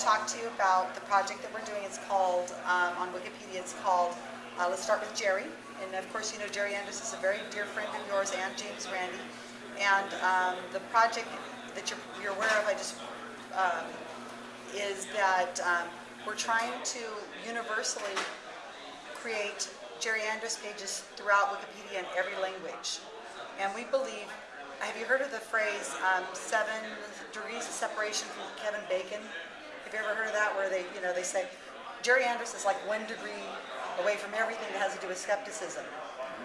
talk to you about the project that we're doing. It's called, um, on Wikipedia, it's called, uh, let's start with Jerry. And of course, you know Jerry Andrus is a very dear friend of yours and James Randi. And um, the project that you're, you're aware of, I just, um, is that um, we're trying to universally create Jerry Andrus pages throughout Wikipedia in every language. And we believe, have you heard of the phrase um, seven degrees of separation from Kevin Bacon? Have you ever heard of that where they, you know, they say Jerry Andrus is like one degree away from everything that has to do with skepticism.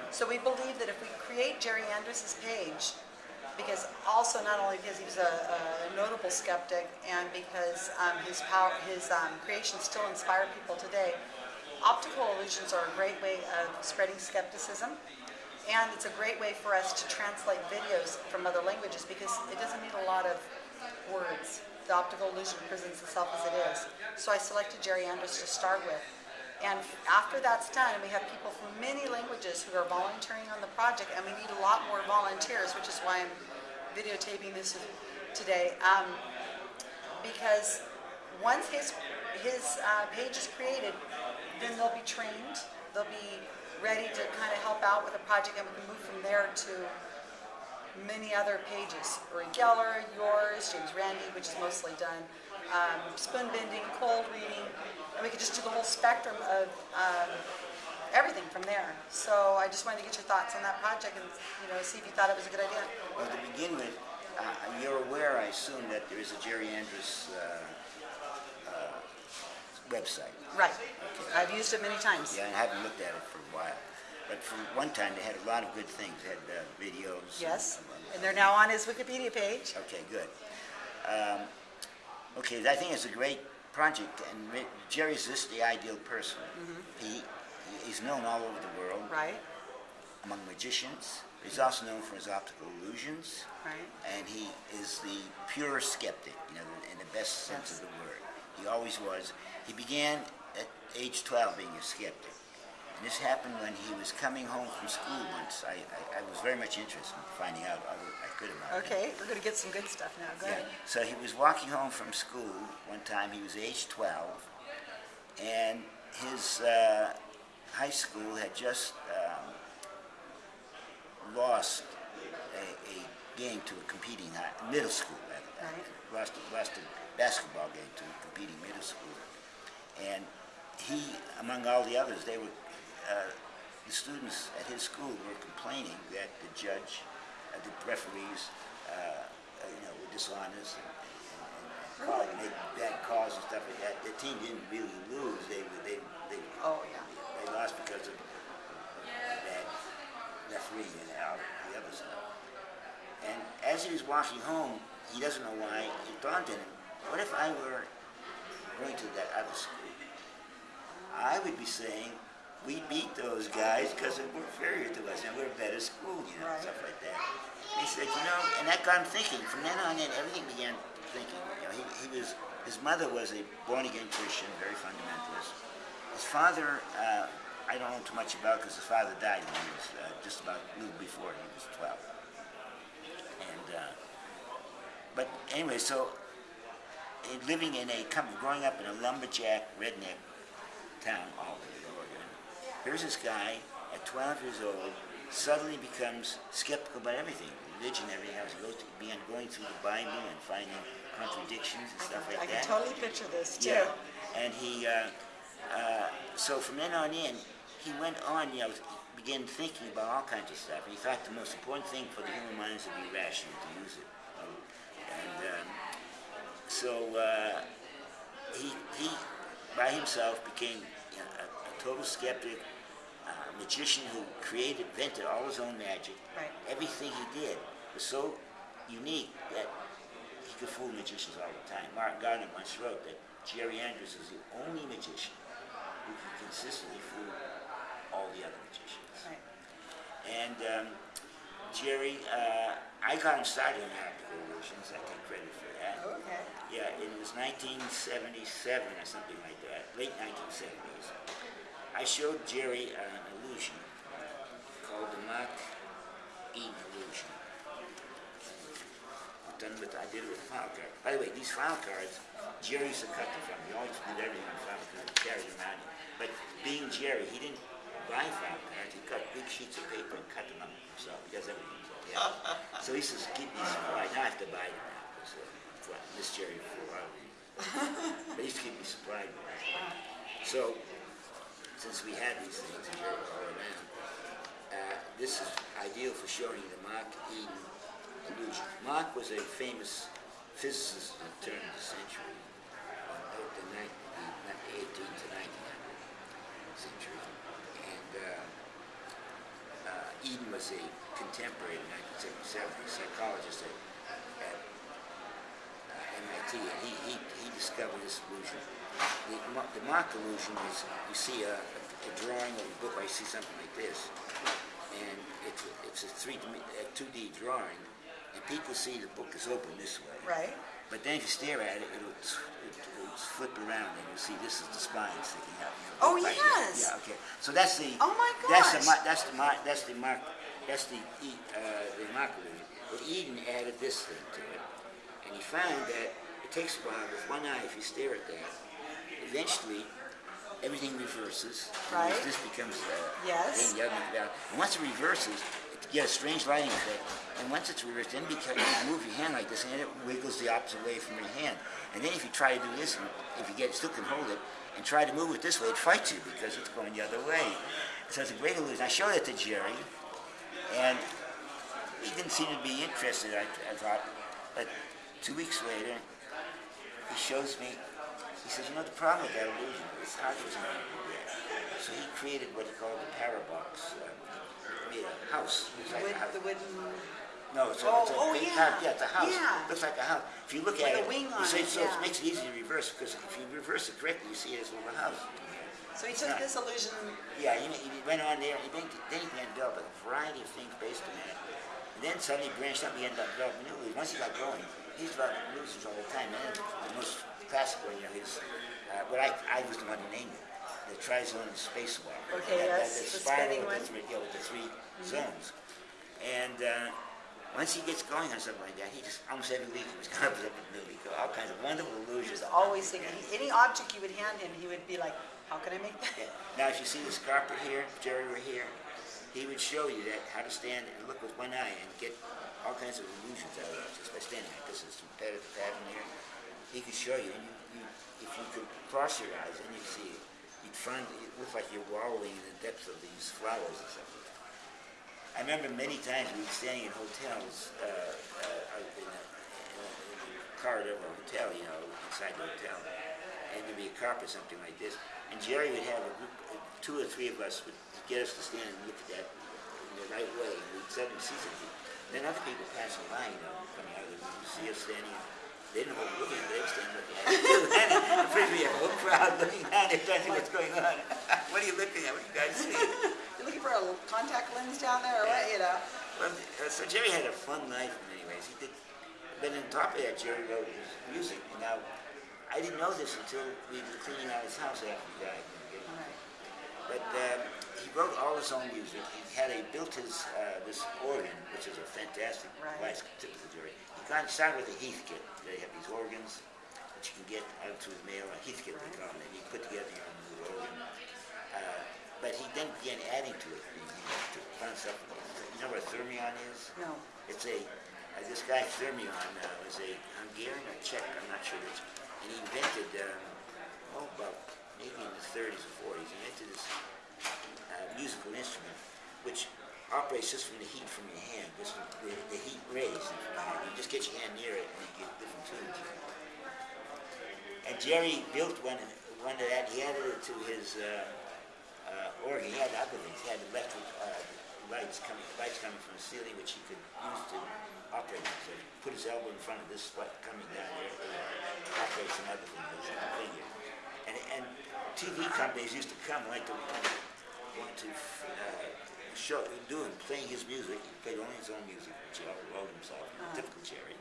So we believe that if we create Jerry Andrus's page, because also not only because he's a, a notable skeptic and because um, his power, his um, creations still inspire people today, optical illusions are a great way of spreading skepticism. And it's a great way for us to translate videos from other languages because it doesn't need a lot of words. The optical illusion presents itself as it is. So I selected Jerry Andrus to start with. And after that's done, we have people from many languages who are volunteering on the project, and we need a lot more volunteers, which is why I'm videotaping this today. Um, because once his, his uh, page is created, then they'll be trained, they'll be ready to kind of help out with the project, and we can move from there to many other pages. Uri Geller, yours, James Randi, which is mostly done, um, spoon bending, cold reading, and we could just do the whole spectrum of um, everything from there. So I just wanted to get your thoughts on that project and you know see if you thought it was a good idea. Well, to begin with, uh, you're aware, I assume, that there is a Jerry Andrus uh, uh, website. Right. I've used it many times. Yeah, I haven't looked at it for a while. But from one time, they had a lot of good things. They had uh, videos. Yes. And, And they're now on his Wikipedia page. okay, good. Um, okay, I think it's a great project, and Jerry's just the ideal person. He, he's known all over the world Right. among magicians. He's also known for his optical illusions. Right. and he is the pure skeptic, you know, in the best sense Yes. of the word. He always was. He began at age 12 being a skeptic. This happened when he was coming home from school once. I, I, I was very much interested in finding out all I could about him. Okay. We're going to get some good stuff now. Go Yeah. ahead. So he was walking home from school one time. He was age 12, and his uh, high school had just um, lost a, a game to a competing high, middle school. Rather, Right. Lost, lost a basketball game to a competing middle school, and he, among all the others, they were. Uh, the students at his school were complaining that the judge, uh, the referees, uh, uh, you know, were dishonest and, and, and bad calls and stuff like that. The team didn't really lose; they were- they they Oh, yeah. they lost because of bad refereeing and all the other stuff. And as he was walking home, he doesn't know why it dawned on him: What if I were going to that other school? I would be saying, we beat those guys because they were inferior to us and we're a better school, you know, Right. stuff like that. And he said, you know, and that got him thinking. From then on in, everything began thinking. You know, he, he was, his mother was a born-again Christian, very fundamentalist. His father, uh, I don't know too much about because his father died when he was uh, just about a little before he was 12. And, uh, but anyway, so living in a, growing up in a lumberjack redneck town, Albany, Oregon, here's this guy at 12 years old suddenly becomes skeptical about everything, religion, everything else. He goes to, began going through the Bible and finding contradictions and stuff like that. I can totally picture this too. Yeah, and he, uh, uh, so from then on in, he went on, you know, began thinking about all kinds of stuff. He thought the most important thing for the human mind is to be rational, to use it. And um, so uh, he, he, by himself, became you know, a, a total skeptic, uh, magician who created, invented all his own magic. Right. Everything he did was so unique that he could fool magicians all the time. Martin Gardner once wrote that Jerry Andrus was the only magician who can consistently fool all the other magicians. Right. And um, Jerry, uh, I got him started in optical illusions. I take credit for that. Okay. Yeah, it was 1977 or something like that, late 1970s. I showed Jerry an illusion called the Mach Eden illusion. done with, I did it with file card. By the way, these file cards, Jerry used to cut them from. He always did everything on file cards, carried them around. But being Jerry, he didn't buy file cards. He cut big sheets of paper and cut them up himself. He does everything himself. Yeah. so he used to keep these supplied. Now I have to buy them now uh, well, Miss Jerry for a while. But he used to keep me supplied. So since we had these things all around, uh, this is ideal for showing the Mach Eden illusion. Mach was a famous physicist at the turn of the century, the, the, 18th to 1900 century. And uh, uh, Eden was a contemporary in 1977, a psychologist at he, he, he discovered this illusion. The, the Mach illusion is you see a, a drawing of a book, I see something like this, and it's a, it's a three a 2D drawing, and people see the book is open this way. Right? But then if you stare at it, it'll, it'll flip around, and you'll see this is the spine sticking out. you Oh, right here. yes. Yeah. Okay. So that's the. Oh, my That's the that's the Mach. That's the Mach. That's the E- uh, the Mach illusion. But Eden added this thing to it, and he found that takes a while with one eye. If you stare at that, eventually everything reverses. Right. This becomes uh, Yes. then the other down. And once it reverses, it gets a strange lighting effect. And once it's reversed, then because you move your hand like this, and it wiggles the opposite way from your hand. And then if you try to do this, and if you get still can hold it, and try to move it this way, it fights you because it's going the other way. So it's a great illusion. I showed it to Jerry, and he didn't seem to be interested. I, I thought, but two weeks later, he shows me. He says, you know, the problem with that illusion is how does not. So he created what he called the parabox. Um, he made a house. It's like With a house. the wooden, No, it's a, Oh, it's a oh, big yeah. house. Yeah, it's a house. Yeah. Looks like a house. If you look With at a it, wing on see, it, so yeah. it makes it easy to reverse because if you reverse it correctly, you see it as a little house. so he took this illusion, Yeah, he, he went on there, he then, then he began to develop a variety of things based on that. And then suddenly branched out and began to develop new. Once he got going, he's developing illusions all the time. And the most classic one, you know, is uh, what I, I was the one who named it, the Trizone Spacewalk. Okay, That- yes, that the spiral with the three- Yeah, with the 3 zones. And uh, once he gets going on something like that, he just, almost every week, he was coming up with something new. He all kinds of wonderful he illusions. was always thinking, any object you would hand him, he would be like, how can I make Yeah. that? Now, if you see this carpet here, Jerry were here, he would show you that how to stand and look with one eye and get all kinds of illusions out of it just by standing like this. Is from pattern to pattern here. He could show you, and you, you, if you could cross your eyes, and you'd see it. You'd find it looked like you're wallowing in the depths of these flowers or something. I remember many times we were staying in hotels, uh, uh, in, a, in, a, in the corridor of a hotel, you know, inside the hotel, and there'd be a carpet, something like this, and Jerry would have a group, two or three of us would get us to stand and look at that in the right way, and we'd suddenly see something. Then other people passing by, you know, coming out of the room, see us standing, they didn't know what we were looking at, they were standing looking at us. And in front of me, a whole crowd looking down, they're trying to see what's going on. what are you looking at? What are you guys seeing? You're looking for a contact lens down there, or what, you know? Well, uh, so Jerry had a fun life in many ways. He did, but on top of that, Jerry wrote his music. Now, I didn't know this until we were cleaning out his house after he died. But um, he wrote all his own music. He had a built his uh, this organ, which is a fantastic Right. device, typical Jerry. He got started with a Heathkit. They have these organs that you can get out through the mail, a Heathkit they call them, and you put together your own little organ. Uh, but he then began adding to it. He, he found stuff. You know what a theremin is? No. It's a, uh, this guy Theremin uh, was a Hungarian or Czech, I'm not sure which, and he invented, um, oh, about maybe in the 30s or 40s, he invented this uh, musical instrument which operates just from the heat from your hand, just from the, the heat rays. You just get your hand near it and you get different tunes. And Jerry built one, one of that, he added it to his uh, uh, organ. He had other things. He had electric uh, lights coming, lights coming from the ceiling, which he could use to operate. So he put his elbow in front of this spot coming down there, and operate some other thing, this figure. And, and TV companies used to come like to want, to uh, show, do him playing his music. He played only his own music, which he wrote himself, typical Jerry.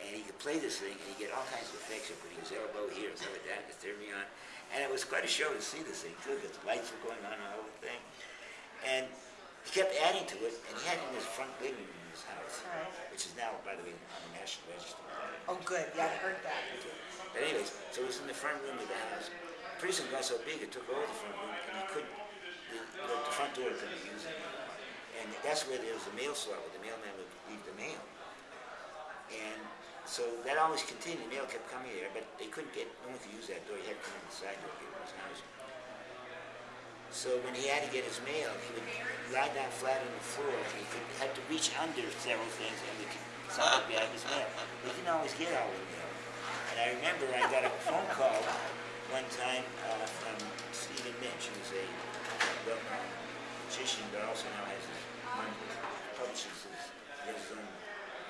And he could play this thing, and he get all kinds of effects. He putting his elbow here, his elbow down, his theremin. And it was quite a show to see this thing, too, because the lights were going on and all the thing. And he kept adding to it, and he had it in his front living room his house, Right. which is now, by the way, on the National Register. Oh, good, yeah, I heard that. But anyways, so it was in the front room of the house. Pretty soon it got so big, it took over the front room, and he couldn't, the, the, the front door couldn't be used. And that's where there was a mail slot where the mailman would leave the mail. And so that always continued, the mail kept coming there, but they couldn't get, no one could use that door, he had to come in the side door to get in his house. So when he had to get his mail, he would lie down flat on the floor, and he could, had to reach under several things and we could somehow grab his mail. He didn't always get all the mail. And I remember I got a phone call one time uh, from Stephen Minch, who's a well-known magician, but also now has his publishes his, his own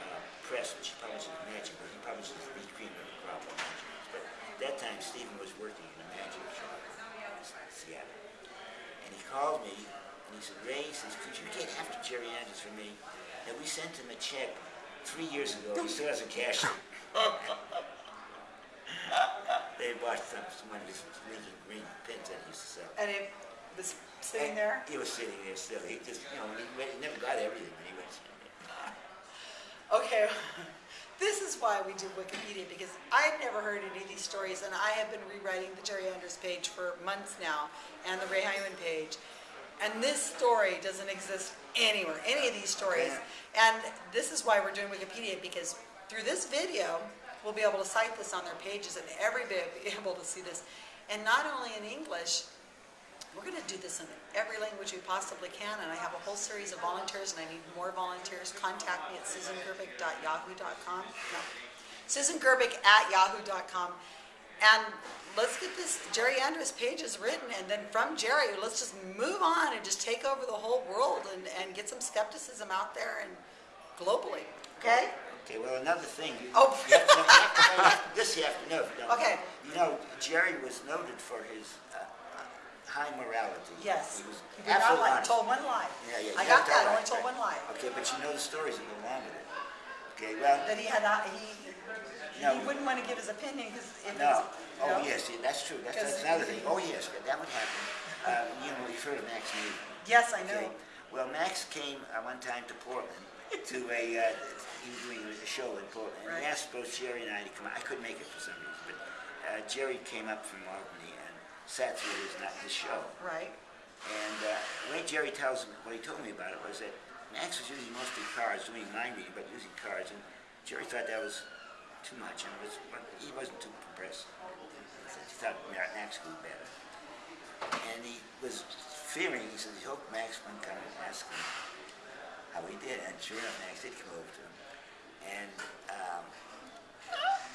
uh, press, which he publishes magic, but he publishes the cream of the crop of magic. But at that time, Stephen was working in a magic shop in Seattle. And he called me, and he said, Ray, he says, could you get after Jerry Andrus for me? And we sent him a check three years ago. He still hasn't cashed it. they bought some, some one of his Lincoln green pins that he used to sell. And it was sitting And there? He was sitting there still. He just, you know, he, he never got everything, but he was sitting there. Okay, this is why we do Wikipedia, because I've never heard any of these stories, and I have been rewriting the Jerry Andrus page for months now, and the Ray Hyman page. And this story doesn't exist anywhere, any of these stories. And this is why we're doing Wikipedia, because through this video, we'll be able to cite this on their pages, and everybody will be able to see this. And not only in English, we're going to do this in every language we possibly can, and I have a whole series of volunteers, and I need more volunteers. Contact me at susangerbic.yahoo.com. No, yahoo.com, And let's get this Jerry Andrus pages written, and then from Jerry, let's just move on and just take over the whole world and, and get some skepticism out there and globally. Okay? Okay, well, another thing. You, Oh. you have to know, you have to know- you have to- this you have to know. you. Okay. You know, Jerry was noted for his high morality. Yes. He was He did not lie. honest. Told one lie. Yeah, yeah. I got that. I only told one lie. Okay, but you know the stories that go along with it. Okay, well, That he had not, he, No. he wouldn't want to give his opinion because if no. Oh, know? yes, yeah, that's true. That's, that's another thing. Oh, yes, that would happen. Uh, you know, you've heard of Max Newton. Yes, I know. Okay. Well, Max came uh, one time to Portland to a, uh, he was doing a show in Portland. And he Right. asked both Jerry and I to come out. I couldn't make it for some reason, but uh, Jerry came up from Albany sat through his, not his show. Right. And uh, the way Jerry tells me, what he told me about it was that Max was using mostly cards, doing mind reading, but using cards. And Jerry thought that was too much, and was, he wasn't too impressed. He thought Max could do better. And he was fearing, he said, he hoped Max wouldn't come and ask him how he did. And sure enough, Max did come over to him. And um,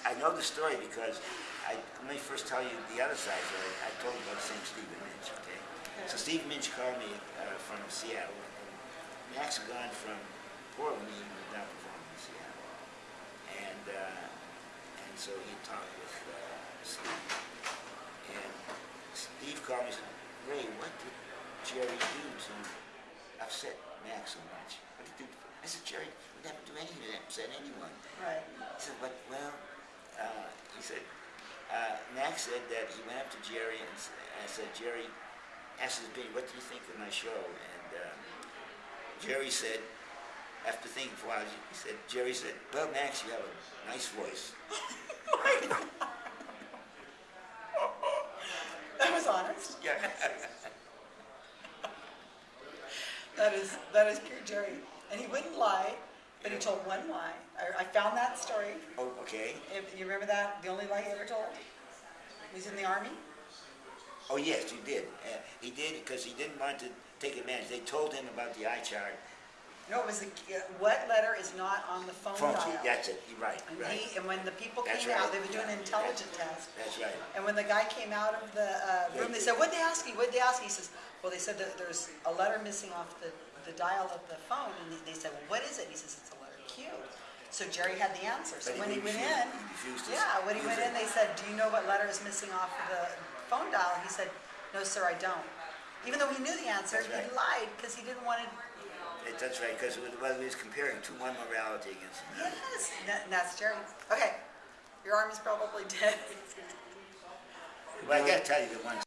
I know the story because I, let me first tell you the other side of it. I told you about same Stephen Minch, okay? So Steve Minch called me uh, from Seattle. And Max had gone from Portland, he was now performing in Seattle. And, uh, and so he talked with uh, Steve. And Steve called me and said, Ray, what did Jerry do to upset Max so much? What did he do? I said, Jerry would never do anything to upset anyone. Right. He said, but, well, uh, he said, uh, Max said that he went up to Jerry and I said, Jerry, asked his opinion, what do you think of my show? And uh, Jerry said, after thinking for a while, he said, Jerry said, well, Max, you have a nice voice. That was honest. Yeah. That is, that is pure Jerry. And he wouldn't lie, but he told one lie. I, I found that story. oh, okay. If, you remember that? The only lie he ever told? He was in the army? Oh, yes, he did. Uh, he did because he didn't want to take advantage. They told him about the eye chart. No, it was the, what letter is not on the phone Phone, dial? that's it, you're right, And right. he, and when the people That's came out, they were doing an intelligence test. That's right. And when the guy came out of the uh, room, they said, what'd they ask you? What'd they ask you? He says, well, they said that there's a letter missing off the, the dial of the phone. And they- they said, well, what is it? He says, it's Q. So Jerry had the answer. So when he went in, to yeah, when he went in, they said, do you know what letter is missing off of the phone dial? And he said, no, sir, I don't. Even though he knew the answer, That's he lied because he didn't want to. It- That's right, because well, he was comparing two one morality against another. Yes, that, that's Jerry. Okay, your arm is probably dead. Well, I gotta tell you the one